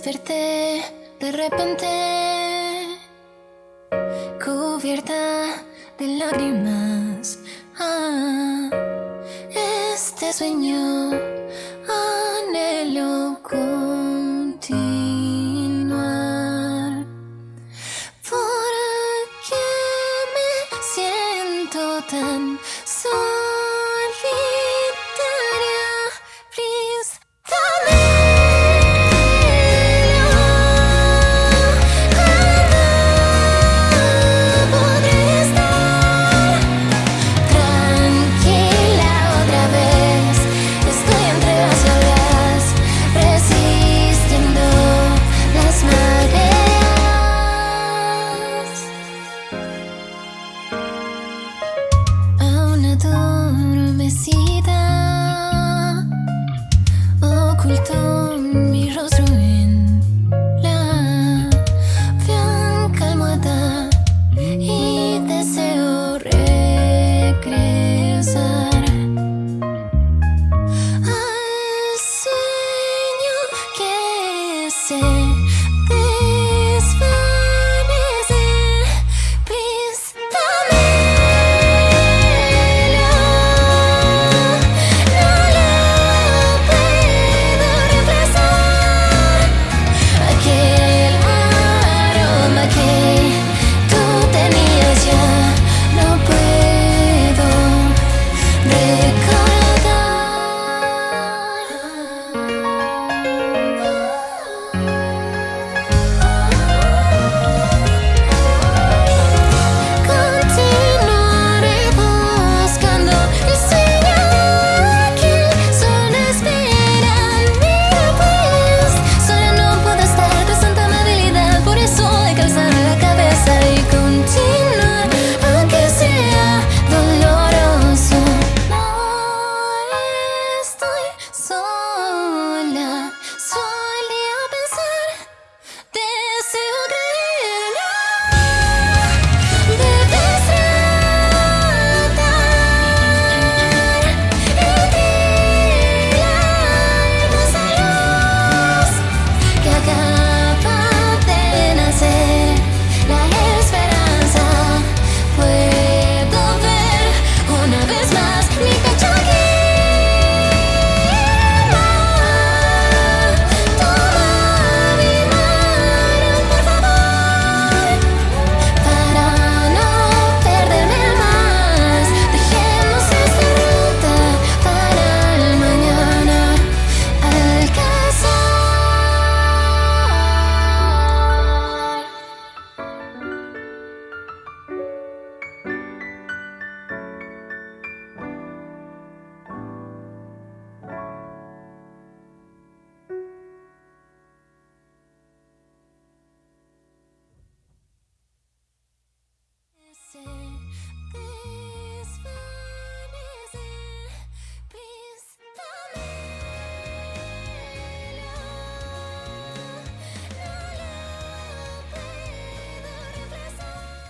de repente cubierta de lágrimas. Ah, este sueño anhelo continuar. ¿Por qué me siento tan sola? necesidad ocultó mi rostro en la blanca almohada y deseo regresar al sueño que se